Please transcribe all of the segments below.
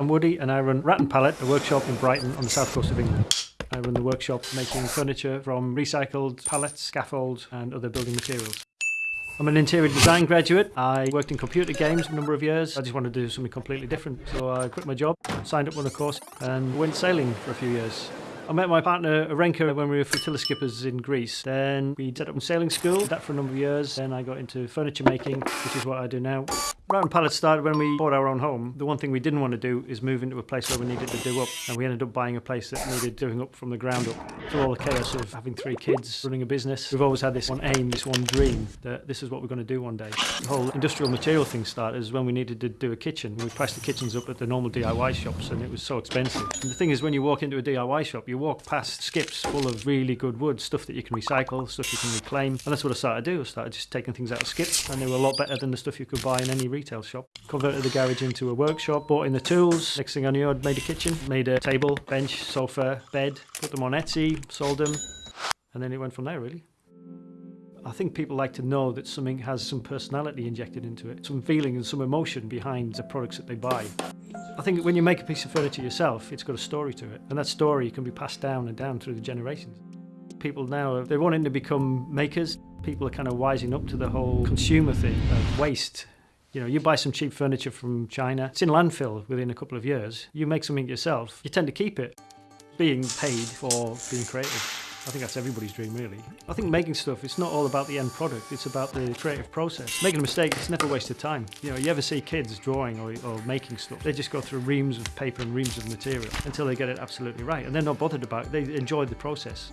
I'm Woody and I run Rat and Pallet, a workshop in Brighton on the south coast of England. I run the workshop making furniture from recycled pallets, scaffolds and other building materials. I'm an interior design graduate. I worked in computer games for a number of years. I just wanted to do something completely different. So I quit my job, signed up on a course and went sailing for a few years. I met my partner Arenka when we were flotilla skippers in Greece. Then we set up a sailing school, did that for a number of years. Then I got into furniture making, which is what I do now. Rat and Pallet started when we bought our own home. The one thing we didn't want to do is move into a place where we needed to do up. And we ended up buying a place that needed doing up from the ground up. Through all the chaos of having three kids, running a business, we've always had this one aim, this one dream, that this is what we're going to do one day. The whole industrial material thing started is when we needed to do a kitchen. We priced the kitchens up at the normal DIY shops and it was so expensive. And the thing is, when you walk into a DIY shop, you walk past skips full of really good wood, stuff that you can recycle, stuff you can reclaim. And that's what I started to do. I started just taking things out of skips and they were a lot better than the stuff you could buy in any retail shop converted the garage into a workshop, bought in the tools. Next thing I knew, I'd made a kitchen, made a table, bench, sofa, bed, put them on Etsy, sold them, and then it went from there, really. I think people like to know that something has some personality injected into it, some feeling and some emotion behind the products that they buy. I think when you make a piece of furniture yourself, it's got a story to it, and that story can be passed down and down through the generations. People now, they're wanting to become makers. People are kind of wising up to the whole consumer thing of waste you know, you buy some cheap furniture from China, it's in landfill within a couple of years. You make something yourself, you tend to keep it. Being paid for being creative. I think that's everybody's dream, really. I think making stuff, it's not all about the end product, it's about the creative process. Making a mistake, it's never a waste of time. You know, you ever see kids drawing or, or making stuff, they just go through reams of paper and reams of material until they get it absolutely right. And they're not bothered about it, they enjoy the process.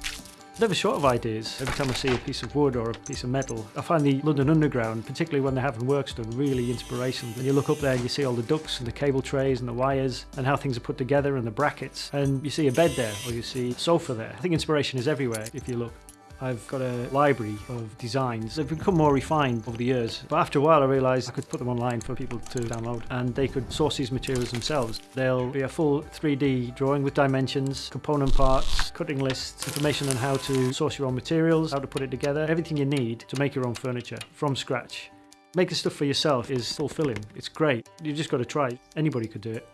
Never short of ideas. Every time I see a piece of wood or a piece of metal, I find the London Underground, particularly when they're having works done, really inspirational. When you look up there and you see all the ducts and the cable trays and the wires and how things are put together and the brackets, and you see a bed there or you see a sofa there. I think inspiration is everywhere if you look. I've got a library of designs. They've become more refined over the years. But after a while I realised I could put them online for people to download and they could source these materials themselves. They'll be a full 3D drawing with dimensions, component parts, cutting lists, information on how to source your own materials, how to put it together, everything you need to make your own furniture from scratch. Making stuff for yourself is fulfilling. It's great. You've just got to try. Anybody could do it.